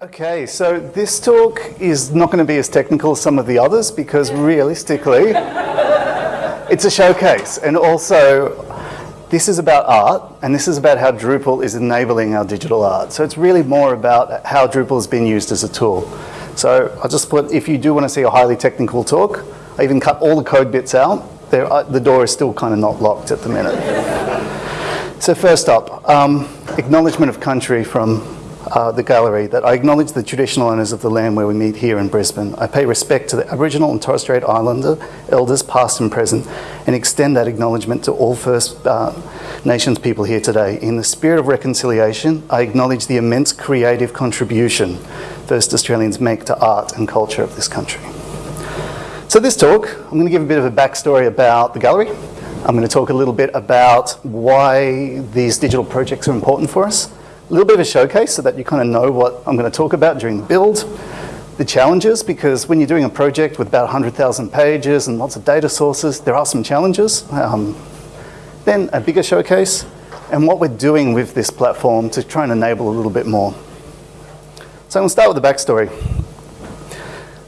Okay, so this talk is not going to be as technical as some of the others because realistically, it's a showcase. And also, this is about art and this is about how Drupal is enabling our digital art. So it's really more about how Drupal has been used as a tool. So I'll just put, if you do want to see a highly technical talk, I even cut all the code bits out. There, uh, the door is still kind of not locked at the minute. so first up, um, acknowledgement of country from uh, the gallery that I acknowledge the traditional owners of the land where we meet here in Brisbane. I pay respect to the Aboriginal and Torres Strait Islander elders past and present and extend that acknowledgement to all First uh, Nations people here today. In the spirit of reconciliation, I acknowledge the immense creative contribution First Australians make to art and culture of this country. So this talk, I'm going to give a bit of a backstory about the gallery. I'm going to talk a little bit about why these digital projects are important for us a little bit of a showcase so that you kind of know what I'm going to talk about during the build. The challenges, because when you're doing a project with about 100,000 pages and lots of data sources, there are some challenges. Um, then a bigger showcase, and what we're doing with this platform to try and enable a little bit more. So I'm going to start with the backstory.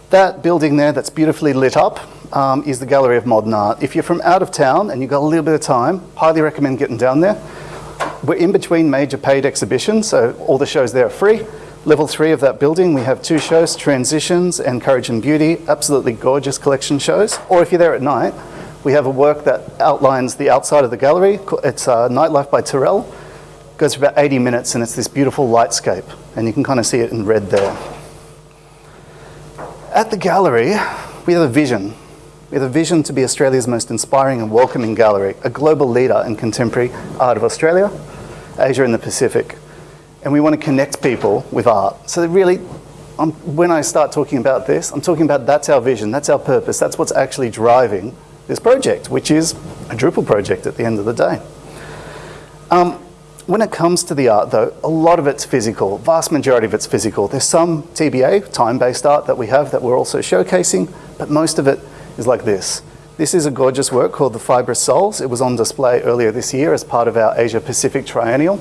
That building there that's beautifully lit up um, is the Gallery of Modern Art. If you're from out of town and you've got a little bit of time, highly recommend getting down there. We're in between major paid exhibitions, so all the shows there are free. Level three of that building, we have two shows, Transitions and Courage and Beauty, absolutely gorgeous collection shows. Or if you're there at night, we have a work that outlines the outside of the gallery. It's uh, Nightlife by Turrell. It goes for about 80 minutes and it's this beautiful lightscape. And you can kind of see it in red there. At the gallery, we have a vision. We have a vision to be Australia's most inspiring and welcoming gallery, a global leader in contemporary art of Australia, Asia and the Pacific. And we want to connect people with art. So really, I'm, when I start talking about this, I'm talking about that's our vision, that's our purpose, that's what's actually driving this project, which is a Drupal project at the end of the day. Um, when it comes to the art though, a lot of it's physical, vast majority of it's physical. There's some TBA, time-based art that we have that we're also showcasing, but most of it is like this. This is a gorgeous work called The Fibrous Souls. It was on display earlier this year as part of our Asia Pacific Triennial.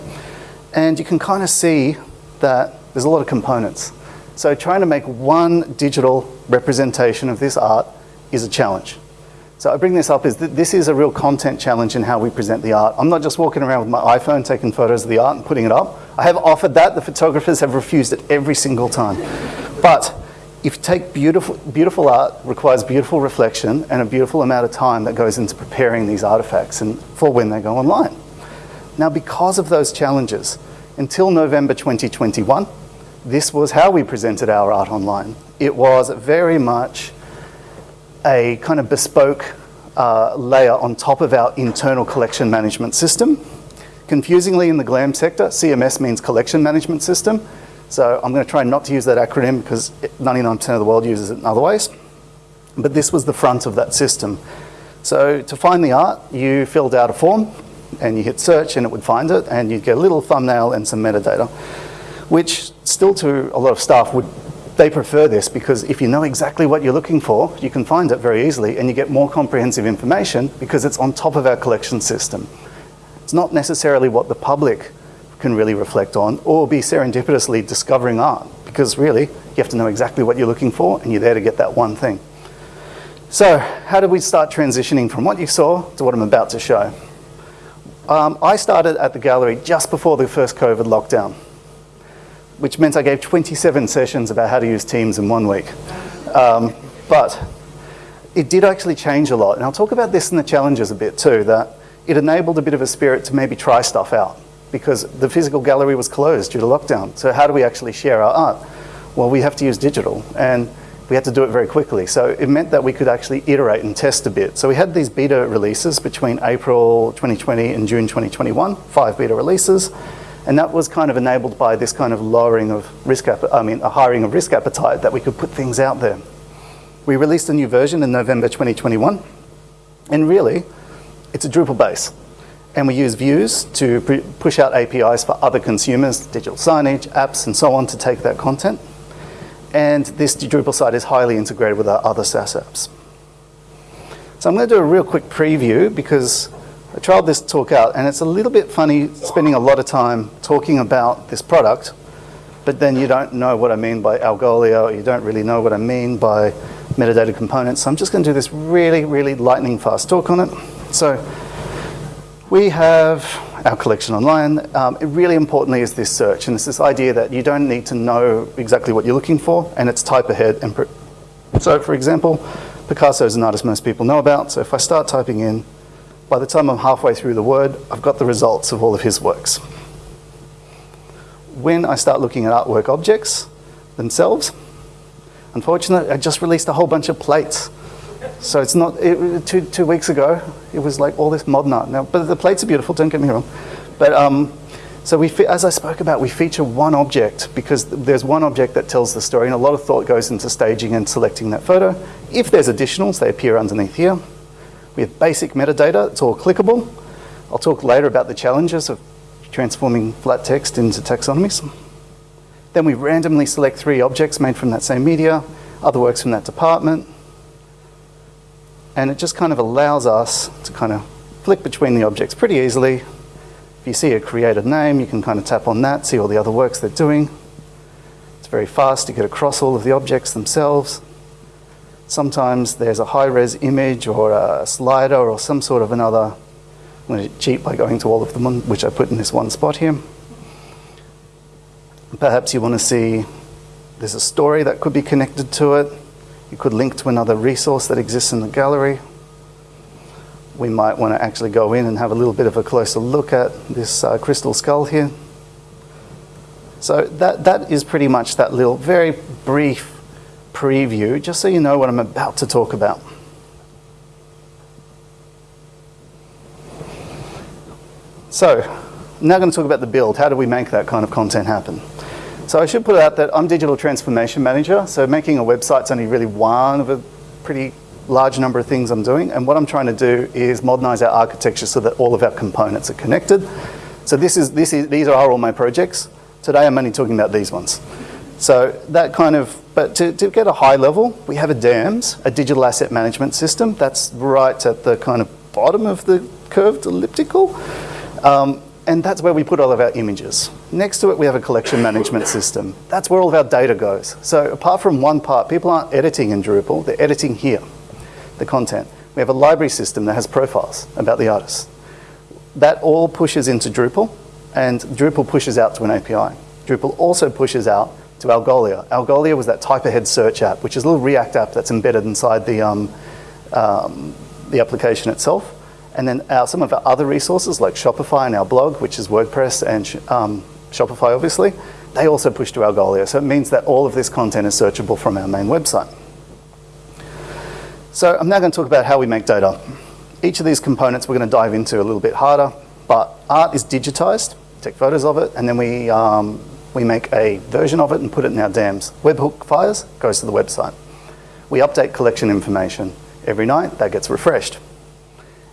And you can kind of see that there's a lot of components. So trying to make one digital representation of this art is a challenge. So I bring this up is that this is a real content challenge in how we present the art. I'm not just walking around with my iPhone taking photos of the art and putting it up. I have offered that. The photographers have refused it every single time. But if you take beautiful, beautiful art requires beautiful reflection and a beautiful amount of time that goes into preparing these artifacts and for when they go online. Now, because of those challenges, until November 2021, this was how we presented our art online. It was very much a kind of bespoke uh, layer on top of our internal collection management system. Confusingly in the GLAM sector, CMS means collection management system. So I'm going to try not to use that acronym because 99% of the world uses it in other ways. But this was the front of that system. So to find the art, you filled out a form and you hit search and it would find it and you'd get a little thumbnail and some metadata, which still to a lot of staff would, they prefer this because if you know exactly what you're looking for, you can find it very easily and you get more comprehensive information because it's on top of our collection system. It's not necessarily what the public can really reflect on, or be serendipitously discovering art, because really, you have to know exactly what you're looking for, and you're there to get that one thing. So, how did we start transitioning from what you saw to what I'm about to show? Um, I started at the gallery just before the first COVID lockdown, which meant I gave 27 sessions about how to use Teams in one week. Um, but it did actually change a lot, and I'll talk about this in the challenges a bit too, that it enabled a bit of a spirit to maybe try stuff out because the physical gallery was closed due to lockdown. So how do we actually share our art? Well, we have to use digital and we had to do it very quickly. So it meant that we could actually iterate and test a bit. So we had these beta releases between April 2020 and June 2021, five beta releases. And that was kind of enabled by this kind of lowering of risk, I mean, a hiring of risk appetite that we could put things out there. We released a new version in November 2021. And really, it's a Drupal base. And we use views to push out APIs for other consumers, digital signage, apps, and so on to take that content. And this Drupal site is highly integrated with our other SaaS apps. So I'm going to do a real quick preview because I tried this talk out and it's a little bit funny spending a lot of time talking about this product but then you don't know what I mean by Algolia, or you don't really know what I mean by metadata components. So I'm just going to do this really, really lightning fast talk on it. So we have our collection online. Um, it really importantly is this search, and it's this idea that you don't need to know exactly what you're looking for, and it's type ahead. And so, for example, Picasso is an artist most people know about. So if I start typing in, by the time I'm halfway through the word, I've got the results of all of his works. When I start looking at artwork objects themselves, unfortunately, I just released a whole bunch of plates. So it's not, it, two, two weeks ago, it was like all this modern art. Now, but the plates are beautiful, don't get me wrong. But um, so we, as I spoke about, we feature one object because there's one object that tells the story and a lot of thought goes into staging and selecting that photo. If there's additionals, they appear underneath here. We have basic metadata, it's all clickable. I'll talk later about the challenges of transforming flat text into taxonomies. Then we randomly select three objects made from that same media, other works from that department, and it just kind of allows us to kind of flick between the objects pretty easily. If you see a created name, you can kind of tap on that, see all the other works they're doing. It's very fast to get across all of the objects themselves. Sometimes there's a high-res image or a slider or some sort of another. I'm going to cheat by going to all of them, which I put in this one spot here. Perhaps you want to see there's a story that could be connected to it. You could link to another resource that exists in the gallery. We might want to actually go in and have a little bit of a closer look at this uh, crystal skull here. So that, that is pretty much that little very brief preview, just so you know what I'm about to talk about. So, now I'm going to talk about the build. How do we make that kind of content happen? So I should put out that I'm Digital Transformation Manager, so making a website is only really one of a pretty large number of things I'm doing, and what I'm trying to do is modernize our architecture so that all of our components are connected. So this is, this is, these are all my projects. Today I'm only talking about these ones. So that kind of, but to, to get a high level, we have a DAMS, a digital asset management system. That's right at the kind of bottom of the curved elliptical. Um, and that's where we put all of our images. Next to it, we have a collection management system. That's where all of our data goes. So apart from one part, people aren't editing in Drupal, they're editing here, the content. We have a library system that has profiles about the artist. That all pushes into Drupal, and Drupal pushes out to an API. Drupal also pushes out to Algolia. Algolia was that type ahead search app, which is a little React app that's embedded inside the, um, um, the application itself. And then our, some of our other resources like Shopify and our blog, which is WordPress and um, Shopify obviously, they also push to Algolia. So it means that all of this content is searchable from our main website. So I'm now going to talk about how we make data. Each of these components we're going to dive into a little bit harder, but art is digitized, take photos of it, and then we, um, we make a version of it and put it in our DAMs. Webhook fires, goes to the website. We update collection information every night, that gets refreshed.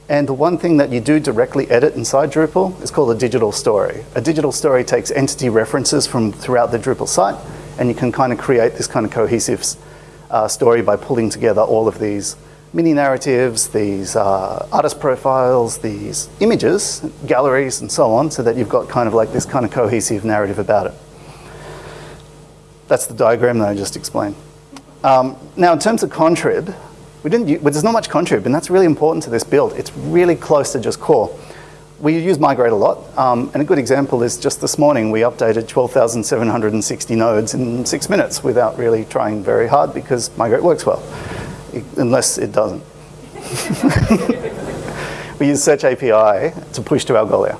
And the one thing that you do directly edit inside Drupal is called a digital story. A digital story takes entity references from throughout the Drupal site, and you can kind of create this kind of cohesive uh, story by pulling together all of these mini narratives, these uh, artist profiles, these images, galleries, and so on, so that you've got kind of like this kind of cohesive narrative about it. That's the diagram that I just explained. Um, now, in terms of contrib, we didn't, well, there's not much contrib, and that's really important to this build. It's really close to just core. We use migrate a lot, um, and a good example is just this morning we updated 12,760 nodes in six minutes without really trying very hard because migrate works well, unless it doesn't. we use Search API to push to Algolia.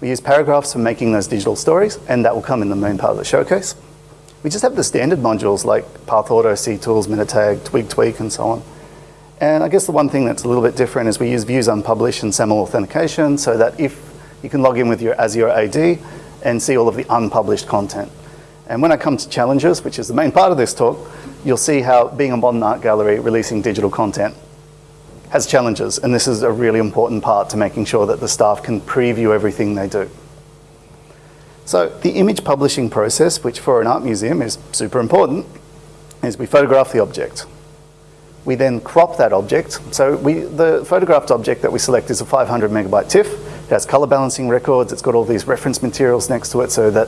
We use paragraphs for making those digital stories, and that will come in the main part of the showcase. We just have the standard modules like Path Auto, CTools, Metatag, Twig Tweak, and so on. And I guess the one thing that's a little bit different is we use views unpublished and SAML authentication so that if you can log in with your Azure AD and see all of the unpublished content. And when I come to challenges, which is the main part of this talk, you'll see how being a modern art gallery releasing digital content has challenges. And this is a really important part to making sure that the staff can preview everything they do. So the image publishing process, which for an art museum is super important, is we photograph the object. We then crop that object. So we, the photographed object that we select is a 500 megabyte TIFF. It has color balancing records. It's got all these reference materials next to it so that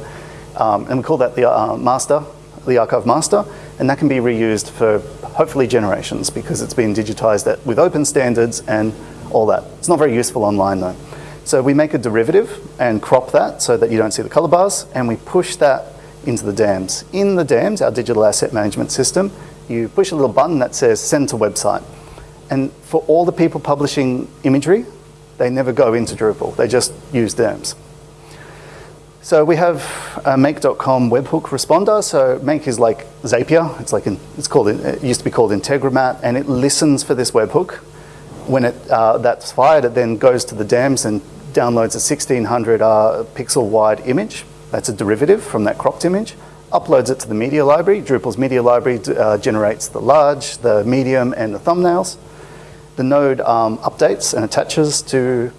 um, and we call that the uh, master, the archive master, and that can be reused for hopefully generations because it's been digitized at, with open standards and all that. It's not very useful online though. So we make a derivative and crop that so that you don't see the color bars, and we push that into the DAMS. In the DAMS, our digital asset management system, you push a little button that says send to website. And for all the people publishing imagery, they never go into Drupal. They just use DAMS. So we have a make.com webhook responder. So make is like Zapier. It's like, it's called, it used to be called Integromat, and it listens for this webhook. When it, uh, that's fired, it then goes to the DAMS and downloads a 1600 uh, pixel wide image. That's a derivative from that cropped image. Uploads it to the media library. Drupal's media library uh, generates the large, the medium, and the thumbnails. The node um, updates and attaches to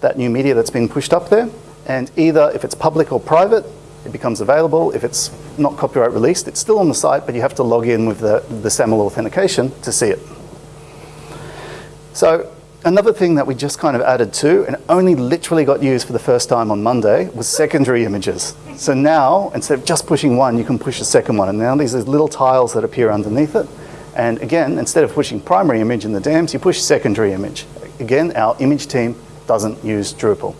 that new media that's been pushed up there and either if it's public or private, it becomes available. If it's not copyright released, it's still on the site, but you have to log in with the, the SAML authentication to see it. So another thing that we just kind of added to, and only literally got used for the first time on Monday, was secondary images. So now, instead of just pushing one, you can push a second one. And now these are little tiles that appear underneath it. And again, instead of pushing primary image in the DAMS, you push secondary image. Again, our image team doesn't use Drupal.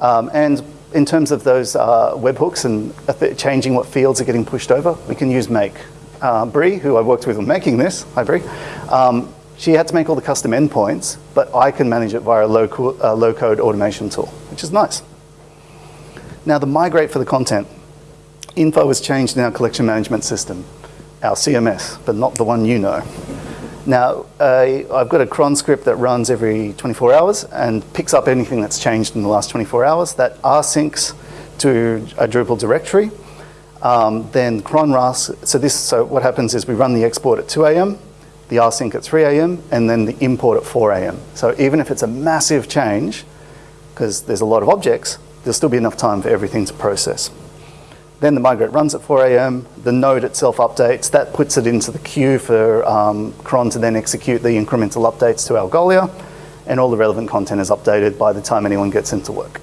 Um, and in terms of those uh, webhooks and changing what fields are getting pushed over, we can use Make. Uh, Brie, who I worked with on making this, hi Brie, um, she had to make all the custom endpoints, but I can manage it via a low-code uh, low automation tool, which is nice. Now the migrate for the content. Info was changed in our collection management system, our CMS, but not the one you know. Now, uh, I've got a cron script that runs every 24 hours and picks up anything that's changed in the last 24 hours that rsyncs to a Drupal directory. Um, then cron ras, so this, so what happens is we run the export at 2 a.m., the rsync at 3 a.m., and then the import at 4 a.m. So even if it's a massive change, because there's a lot of objects, there'll still be enough time for everything to process. Then the migrate runs at 4 a.m. The node itself updates. That puts it into the queue for um, cron to then execute the incremental updates to Algolia. And all the relevant content is updated by the time anyone gets into work.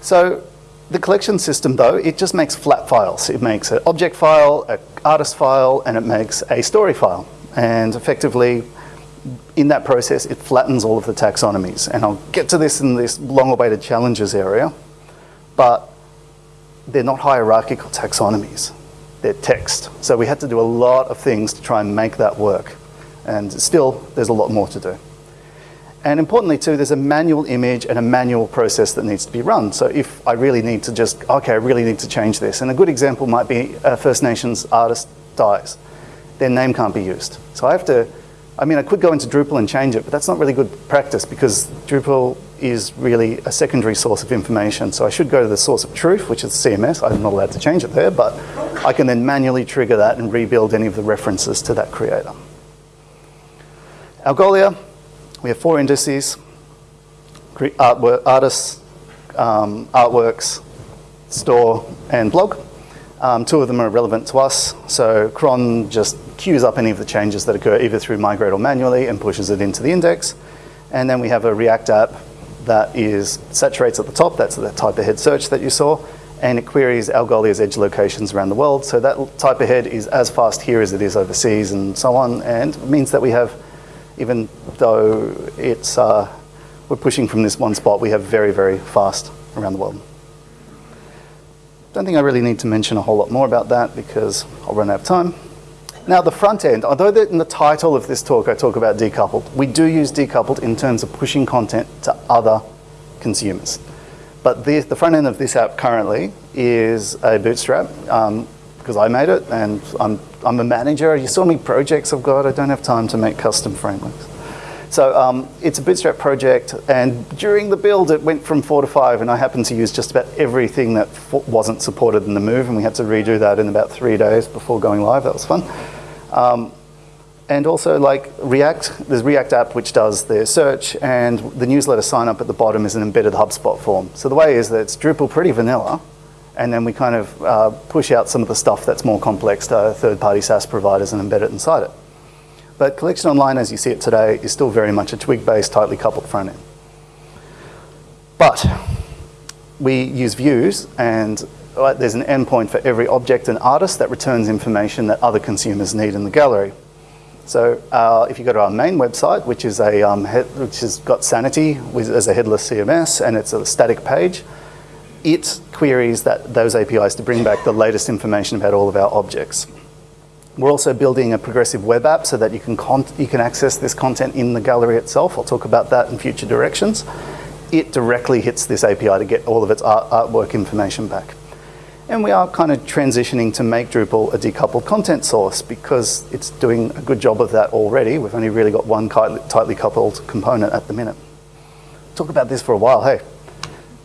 So the collection system, though, it just makes flat files. It makes an object file, an artist file, and it makes a story file. And effectively, in that process, it flattens all of the taxonomies. And I'll get to this in this long-awaited challenges area. But they're not hierarchical taxonomies. They're text. So we had to do a lot of things to try and make that work. And still, there's a lot more to do. And importantly too, there's a manual image and a manual process that needs to be run. So if I really need to just, okay, I really need to change this. And a good example might be a First Nations artist dies. Their name can't be used. So I have to, I mean, I could go into Drupal and change it, but that's not really good practice because Drupal is really a secondary source of information. So I should go to the source of truth, which is CMS. I'm not allowed to change it there, but I can then manually trigger that and rebuild any of the references to that creator. Algolia, we have four indices, artwork, artists, um, artworks, store, and blog. Um, two of them are relevant to us. So cron just queues up any of the changes that occur either through migrate or manually and pushes it into the index. And then we have a React app that is saturates at the top, that's the type ahead search that you saw, and it queries Algolia's edge locations around the world. So that type ahead is as fast here as it is overseas and so on, and means that we have, even though it's, uh, we're pushing from this one spot, we have very, very fast around the world. Don't think I really need to mention a whole lot more about that because I'll run out of time. Now the front end, although in the title of this talk I talk about decoupled, we do use decoupled in terms of pushing content to other consumers. But the, the front end of this app currently is a bootstrap um, because I made it and I'm, I'm a manager. You saw me projects I've got. I don't have time to make custom frameworks. So um, it's a bootstrap project and during the build it went from four to five and I happened to use just about everything that wasn't supported in the move and we had to redo that in about three days before going live. That was fun. Um, and also like React, there's React app which does the search and the newsletter sign up at the bottom is an embedded HubSpot form. So the way is that it's Drupal pretty vanilla and then we kind of uh, push out some of the stuff that's more complex to third-party SaaS providers and embed it inside it. But Collection Online, as you see it today, is still very much a twig-based, tightly coupled front end. But we use views and right, there's an endpoint for every object and artist that returns information that other consumers need in the gallery. So uh, if you go to our main website, which is a um, which has got Sanity as a headless CMS and it's a static page, it queries that those APIs to bring back the latest information about all of our objects. We're also building a progressive web app so that you can, you can access this content in the gallery itself. I'll talk about that in future directions. It directly hits this API to get all of its art artwork information back. And we are kind of transitioning to make Drupal a decoupled content source because it's doing a good job of that already. We've only really got one tightly coupled component at the minute. Talk about this for a while, hey.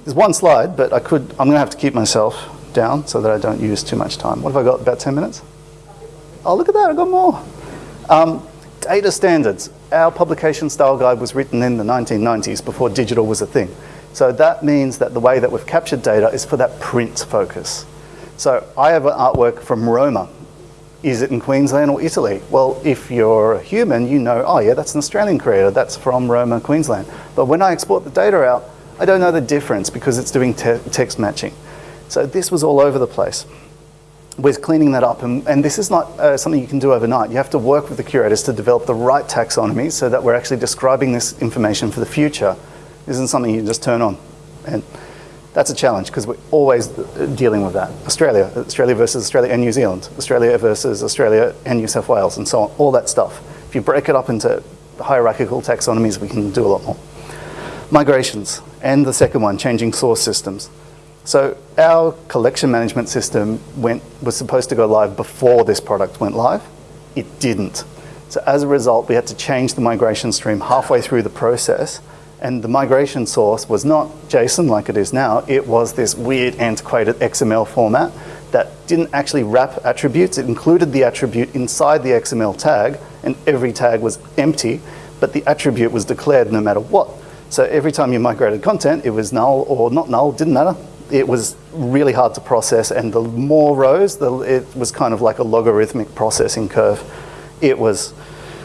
There's one slide, but I could, I'm gonna have to keep myself down so that I don't use too much time. What have I got, about 10 minutes? Oh, look at that, I've got more. Um, data standards. Our publication style guide was written in the 1990s before digital was a thing. So that means that the way that we've captured data is for that print focus. So I have an artwork from Roma. Is it in Queensland or Italy? Well, if you're a human, you know, oh yeah, that's an Australian creator, that's from Roma, Queensland. But when I export the data out, I don't know the difference because it's doing te text matching. So this was all over the place. We're cleaning that up, and, and this is not uh, something you can do overnight. You have to work with the curators to develop the right taxonomy so that we're actually describing this information for the future. This isn't something you just turn on. And that's a challenge because we're always dealing with that. Australia, Australia versus Australia and New Zealand, Australia versus Australia and New South Wales and so on, all that stuff. If you break it up into hierarchical taxonomies, we can do a lot more. Migrations, and the second one, changing source systems. So our collection management system went, was supposed to go live before this product went live. It didn't. So as a result, we had to change the migration stream halfway through the process and the migration source was not JSON like it is now, it was this weird antiquated XML format that didn't actually wrap attributes. It included the attribute inside the XML tag, and every tag was empty, but the attribute was declared no matter what. So every time you migrated content, it was null or not null, didn't matter. It was really hard to process, and the more rows, the, it was kind of like a logarithmic processing curve. It was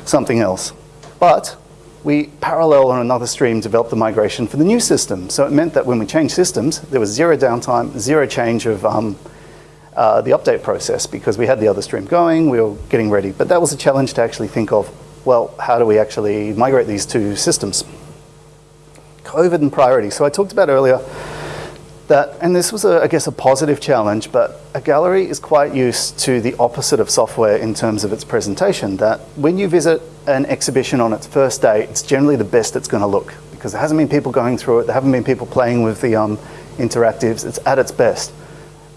something else. But we parallel on another stream developed the migration for the new system. So it meant that when we changed systems, there was zero downtime, zero change of um, uh, the update process because we had the other stream going, we were getting ready. But that was a challenge to actually think of, well, how do we actually migrate these two systems? COVID and priority. So I talked about earlier that, and this was, a, I guess, a positive challenge, but a gallery is quite used to the opposite of software in terms of its presentation, that when you visit an exhibition on its first day, it's generally the best it's going to look because there hasn't been people going through it, there haven't been people playing with the um, interactives, it's at its best.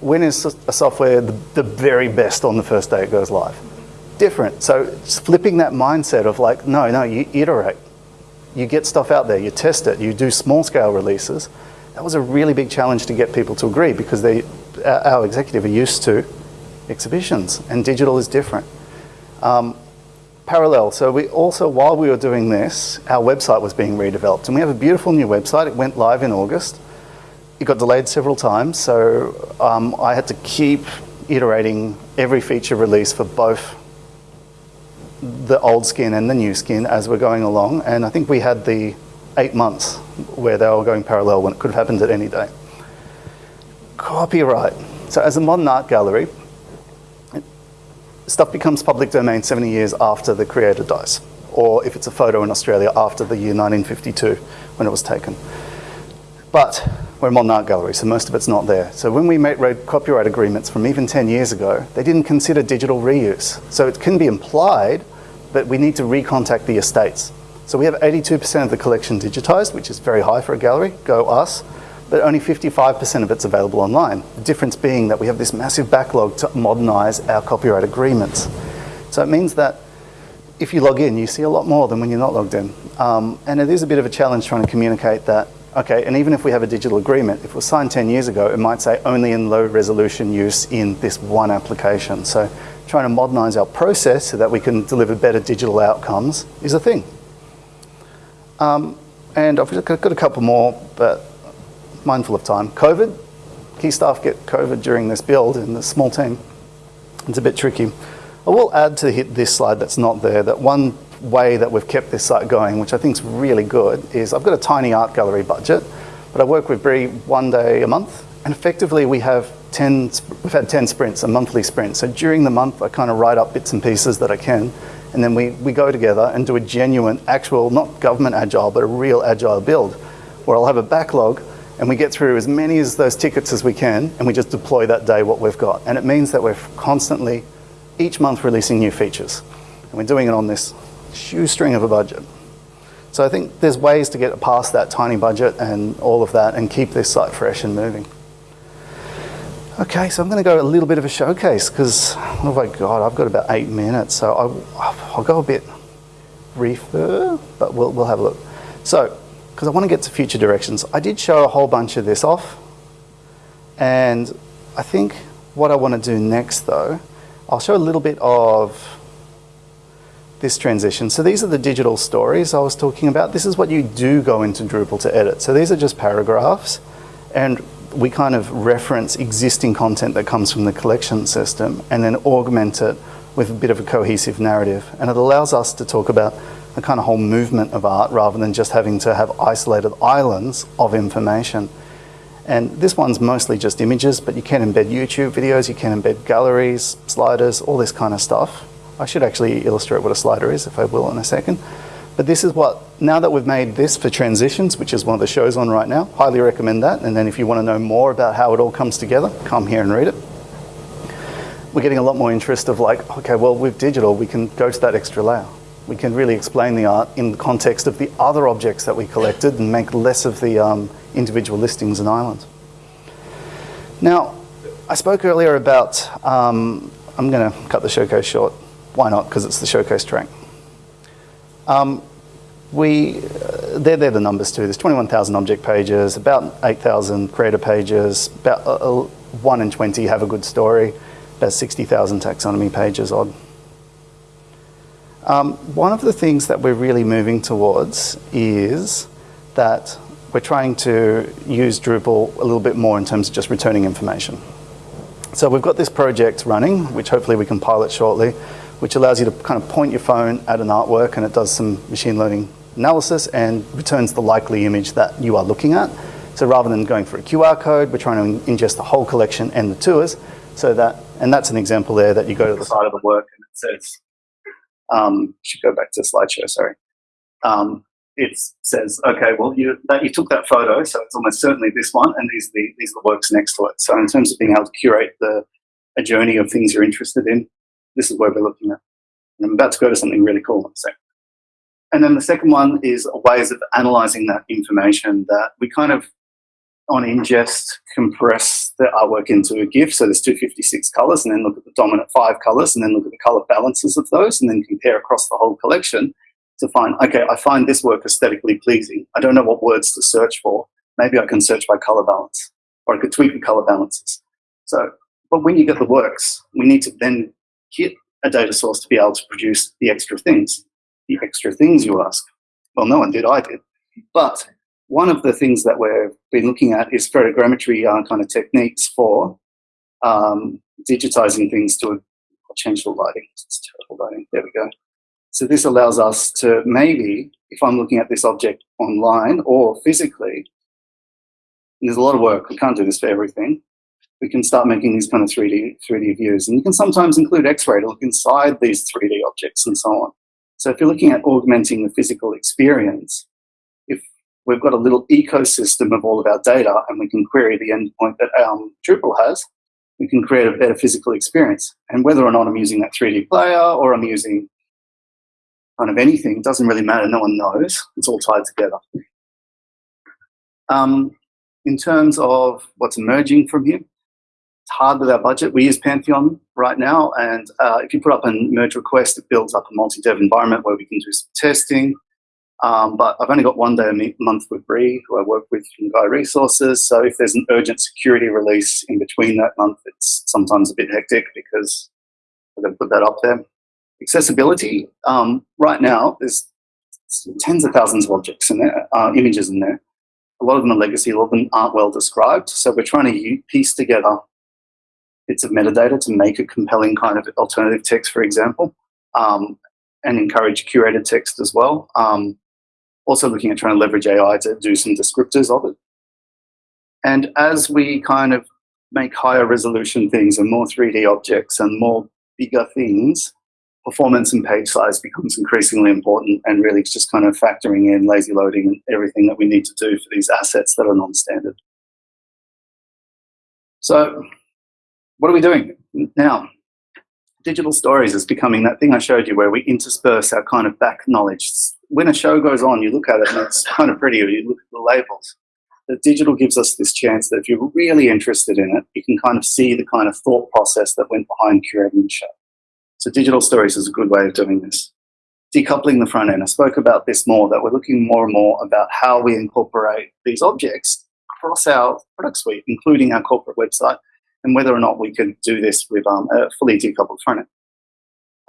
When is a software the, the very best on the first day it goes live? Different. So flipping that mindset of like, no, no, you iterate. You get stuff out there, you test it, you do small scale releases, that was a really big challenge to get people to agree because they, our executive are used to exhibitions and digital is different. Um, parallel, so we also, while we were doing this, our website was being redeveloped and we have a beautiful new website. It went live in August. It got delayed several times, so um, I had to keep iterating every feature release for both the old skin and the new skin as we're going along. And I think we had the eight months where they were going parallel when it could have happened at any day. Copyright. So as a modern art gallery, stuff becomes public domain 70 years after the creator dies, or if it's a photo in Australia after the year 1952 when it was taken. But we're art gallery, so most of it's not there. So when we made copyright agreements from even 10 years ago, they didn't consider digital reuse. So it can be implied, but we need to recontact the estates. So we have 82% of the collection digitized, which is very high for a gallery, go us, but only 55% of it's available online. The difference being that we have this massive backlog to modernize our copyright agreements. So it means that if you log in, you see a lot more than when you're not logged in. Um, and it is a bit of a challenge trying to communicate that, okay, and even if we have a digital agreement, if it was signed 10 years ago, it might say only in low resolution use in this one application. So trying to modernize our process so that we can deliver better digital outcomes is a thing. Um, and I've got a couple more, but mindful of time. COVID, key staff get COVID during this build in the small team. It's a bit tricky. I will add to hit this slide that's not there that one way that we've kept this site going, which I think is really good, is I've got a tiny art gallery budget, but I work with Bree one day a month, and effectively we have 10, we've had 10 sprints, a monthly sprint. So during the month, I kind of write up bits and pieces that I can, and then we, we go together and do a genuine, actual, not government agile, but a real agile build, where I'll have a backlog and we get through as many of those tickets as we can and we just deploy that day what we've got. And it means that we're constantly, each month, releasing new features. And we're doing it on this shoestring of a budget. So I think there's ways to get past that tiny budget and all of that and keep this site fresh and moving. Okay, so I'm going to go a little bit of a showcase because, oh my God, I've got about eight minutes. So I'll, I'll go a bit briefer, but we'll, we'll have a look. So because I want to get to future directions. I did show a whole bunch of this off, and I think what I want to do next though, I'll show a little bit of this transition. So these are the digital stories I was talking about. This is what you do go into Drupal to edit. So these are just paragraphs, and we kind of reference existing content that comes from the collection system and then augment it with a bit of a cohesive narrative. And it allows us to talk about a kind of whole movement of art rather than just having to have isolated islands of information. And this one's mostly just images, but you can embed YouTube videos, you can embed galleries, sliders, all this kind of stuff. I should actually illustrate what a slider is, if I will, in a second. But this is what, now that we've made this for transitions, which is one of the shows on right now, highly recommend that. And then if you want to know more about how it all comes together, come here and read it. We're getting a lot more interest of like, okay, well, with digital, we can go to that extra layer we can really explain the art in the context of the other objects that we collected and make less of the um, individual listings and islands. Now, I spoke earlier about, um, I'm going to cut the showcase short. Why not? Because it's the showcase track. Um, we, uh, they're, they're the numbers too. There's 21,000 object pages, about 8,000 creator pages, about uh, uh 1 in 20 have a good story, about 60,000 taxonomy pages odd. Um, one of the things that we're really moving towards is that we're trying to use Drupal a little bit more in terms of just returning information. So we've got this project running, which hopefully we can pilot shortly, which allows you to kind of point your phone at an artwork and it does some machine learning analysis and returns the likely image that you are looking at. So rather than going for a QR code, we're trying to ingest the whole collection and the tours so that, and that's an example there that you go to the side of the work and it says um, should go back to the slideshow, sorry. Um, it says, okay, well, you, that, you took that photo, so it's almost certainly this one, and these are, the, these are the works next to it. So in terms of being able to curate the, a journey of things you're interested in, this is where we're looking at. And I'm about to go to something really cool in a. And then the second one is ways of analyzing that information that we kind of on ingest compress the artwork into a GIF. So there's 256 colors and then look at the dominant five colors and then look at the color balances of those and then compare across the whole collection to find, okay, I find this work aesthetically pleasing. I don't know what words to search for. Maybe I can search by color balance or I could tweak the color balances. So, but when you get the works, we need to then hit a data source to be able to produce the extra things. The extra things you ask. Well, no one did, I did. But one of the things that we've been looking at is photogrammetry uh, kind of techniques for um, digitizing things to, I'll change the lighting, it's terrible lighting, there we go. So this allows us to maybe, if I'm looking at this object online or physically, there's a lot of work, we can't do this for everything, we can start making these kind of 3D, 3D views. And you can sometimes include X-ray to look inside these 3D objects and so on. So if you're looking at augmenting the physical experience, if we've got a little ecosystem of all of our data and we can query the endpoint that um, Drupal has, we can create a better physical experience. And whether or not I'm using that 3D player or I'm using kind of anything, doesn't really matter, no one knows. It's all tied together. Um, in terms of what's emerging from here, hard with our budget. We use Pantheon right now, and uh, if you put up a merge request, it builds up a multi-dev environment where we can do some testing. Um, but I've only got one day a month with Bree, who I work with from Guy Resources. So if there's an urgent security release in between that month, it's sometimes a bit hectic because I've got to put that up there. Accessibility, um, right now, there's tens of thousands of objects in there, uh, images in there. A lot of them are legacy, a lot of them aren't well described. So we're trying to piece together bits of metadata to make a compelling kind of alternative text, for example, um, and encourage curated text as well. Um, also looking at trying to leverage AI to do some descriptors of it. And as we kind of make higher resolution things and more 3D objects and more bigger things, performance and page size becomes increasingly important and really it's just kind of factoring in lazy loading and everything that we need to do for these assets that are non-standard. So what are we doing now? Digital stories is becoming that thing I showed you where we intersperse our kind of back knowledge. When a show goes on, you look at it and it's kind of pretty, you look at the labels. The digital gives us this chance that if you're really interested in it, you can kind of see the kind of thought process that went behind curating the show. So digital stories is a good way of doing this. Decoupling the front end. I spoke about this more, that we're looking more and more about how we incorporate these objects across our product suite, including our corporate website, and whether or not we can do this with um, a fully decoupled front end.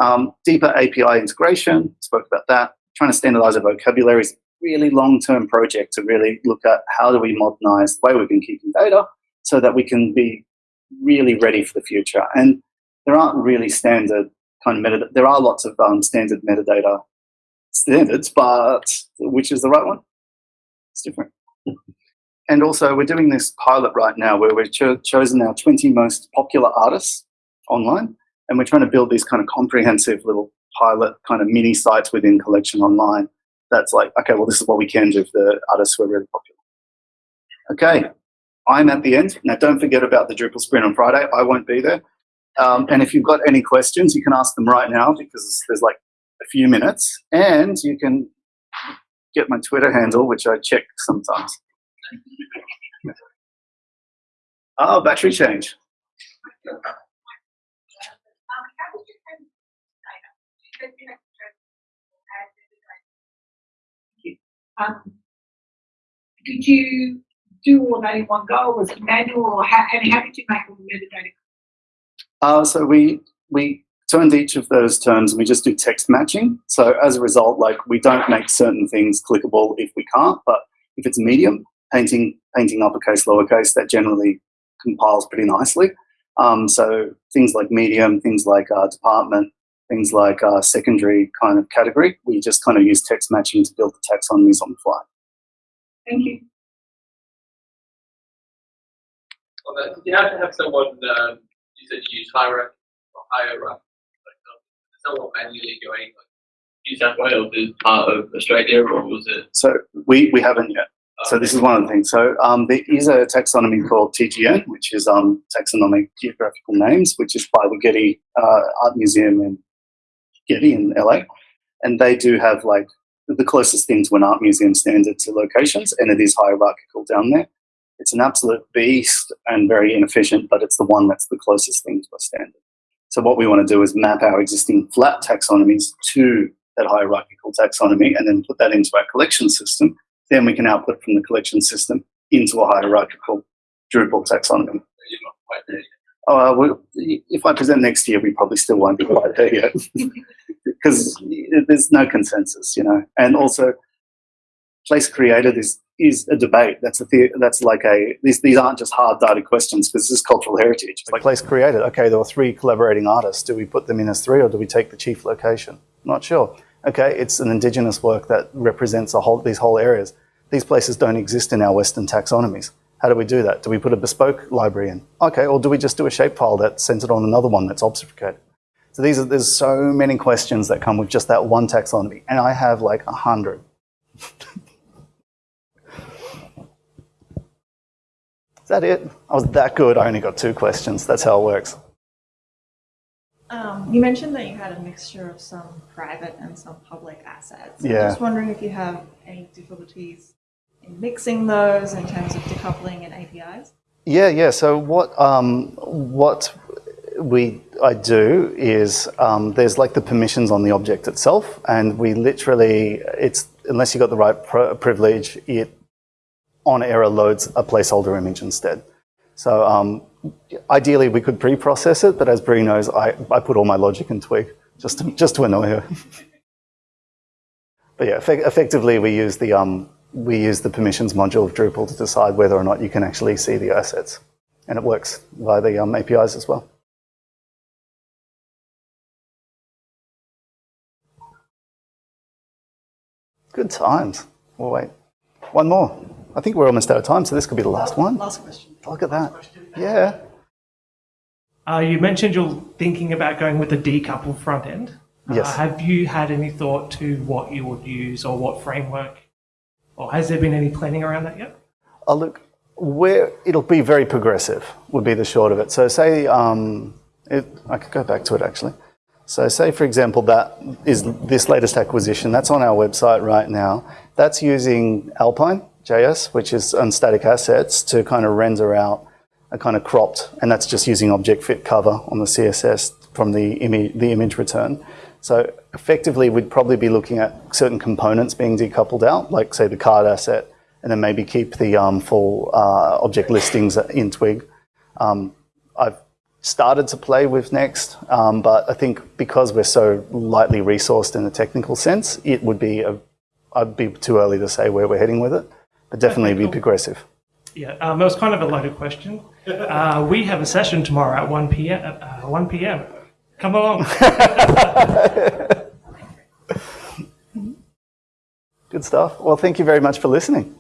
Um, deeper API integration, spoke about that. Trying to standardize our vocabulary is a really long-term project to really look at how do we modernize the way we've been keeping data so that we can be really ready for the future. And there aren't really standard kind of metadata. There are lots of um, standard metadata standards, but which is the right one? It's different. And also, we're doing this pilot right now where we've cho chosen our 20 most popular artists online, and we're trying to build these kind of comprehensive little pilot kind of mini sites within Collection Online. That's like, okay, well, this is what we can do for the artists who are really popular. Okay, I'm at the end. Now, don't forget about the Drupal sprint on Friday. I won't be there. Um, and if you've got any questions, you can ask them right now because there's like a few minutes. And you can get my Twitter handle, which I check sometimes. Oh, battery change. Um, did you do all that in one go? Was it manual, or how, and how did you make all the metadata uh, so we we turned each of those terms and we just do text matching. So as a result, like we don't make certain things clickable if we can't, but if it's medium, painting painting uppercase, lowercase, that generally compiles pretty nicely. Um, so things like medium, things like uh, department, things like uh, secondary kind of category, we just kind of use text matching to build the taxonomies on the fly. Thank you. Well, did you have to have someone um, you said you use hierarchy or hierarchy. Like, um, someone manually going like New South Wales is part of Australia, or was it? So we, we haven't yet. So this is one of the things. So um, there is a taxonomy called TGN, which is um, Taxonomic Geographical Names, which is by the Getty uh, Art Museum in Getty in LA. And they do have like the closest thing to an art museum standard to locations, and it is hierarchical down there. It's an absolute beast and very inefficient, but it's the one that's the closest thing to a standard. So what we want to do is map our existing flat taxonomies to that hierarchical taxonomy and then put that into our collection system. Then we can output from the collection system into a hierarchical Drupal taxonomy. Uh, well, if I present next year, we probably still won't be quite there yet because there's no consensus, you know. And also, place created is is a debate. That's a that's like a these these aren't just hard data questions because this is cultural heritage. Like place created. Okay, there were three collaborating artists. Do we put them in as three, or do we take the chief location? Not sure. Okay, it's an indigenous work that represents a whole these whole areas. These places don't exist in our Western taxonomies. How do we do that? Do we put a bespoke library in? Okay, or do we just do a shapefile that's centered on another one that's obfuscated? So these are, there's so many questions that come with just that one taxonomy, and I have like a hundred. Is that it? I was that good, I only got two questions. That's how it works. Um, you mentioned that you had a mixture of some private and some public assets. Yeah. I'm just wondering if you have any difficulties in mixing those in terms of decoupling and APIs? Yeah, yeah. So what um, what we I do is um, there's like the permissions on the object itself, and we literally it's unless you got the right privilege, it on error loads a placeholder image instead. So um, ideally we could pre-process it, but as Brie knows, I, I put all my logic in Twig just to, just to annoy her. but yeah, effect effectively we use the um, we use the permissions module of Drupal to decide whether or not you can actually see the assets, and it works via the um, APIs as well. Good times. We'll wait. One more. I think we're almost out of time, so this could be the last one. Last question. Look at that. Yeah. Uh, you mentioned you're thinking about going with a decoupled front end. Uh, Yes. have you had any thought to what you would use or what framework? Or has there been any planning around that yet? Oh, look, where it'll be very progressive would be the short of it. So, say um, it, I could go back to it actually. So, say for example, that is this latest acquisition. That's on our website right now. That's using Alpine JS, which is on static assets, to kind of render out a kind of cropped, and that's just using object fit cover on the CSS from the image, the image return. So effectively, we'd probably be looking at certain components being decoupled out, like say the card asset, and then maybe keep the um, full uh, object listings in Twig. Um, I've started to play with Next, um, but I think because we're so lightly resourced in a technical sense, it would be a, I'd be too early to say where we're heading with it, but definitely Okay, be progressive. Yeah, um, it was kind of a loaded question. Uh, we have a session tomorrow at 1 p.m. Uh, 1 p.m. Come along. Good stuff. Well, thank you very much for listening.